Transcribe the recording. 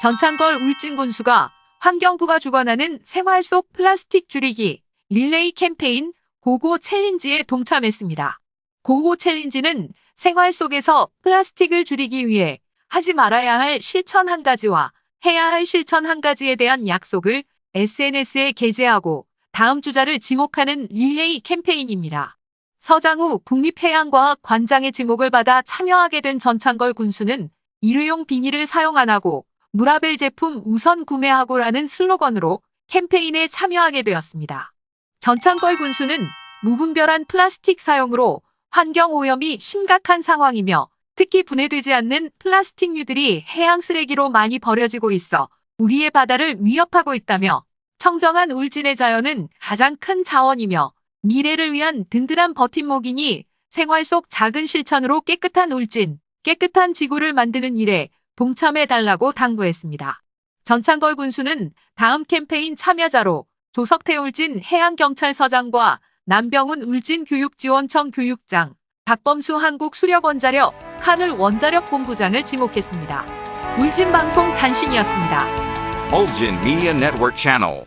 전창걸 울진군수가 환경부가 주관하는 생활 속 플라스틱 줄이기 릴레이 캠페인 고고 챌린지에 동참했습니다. 고고 챌린지는 생활 속에서 플라스틱을 줄이기 위해 하지 말아야 할 실천 한 가지와 해야 할 실천 한 가지에 대한 약속을 SNS에 게재하고 다음 주자를 지목하는 릴레이 캠페인입니다. 서장우 국립해양과학 관장의 지목을 받아 참여하게 된 전창걸 군수는 일회용 비닐을 사용 안 하고 무라벨 제품 우선 구매하고라는 슬로건으로 캠페인에 참여하게 되었습니다. 전창걸 군수는 무분별한 플라스틱 사용으로 환경 오염이 심각한 상황이며 특히 분해되지 않는 플라스틱류들이 해양 쓰레기로 많이 버려지고 있어 우리의 바다를 위협하고 있다며 청정한 울진의 자연은 가장 큰 자원이며 미래를 위한 든든한 버팀목이니 생활 속 작은 실천으로 깨끗한 울진, 깨끗한 지구를 만드는 일에 동참해달라고 당부했습니다. 전창걸 군수는 다음 캠페인 참여자로 조석태 울진 해양경찰서장과 남병훈 울진 교육지원청 교육장, 박범수 한국수력원자력 하늘 원자력 본부장을 지목했습니다. 울진방송 단신이었습니다. Ulgin Media Network Channel.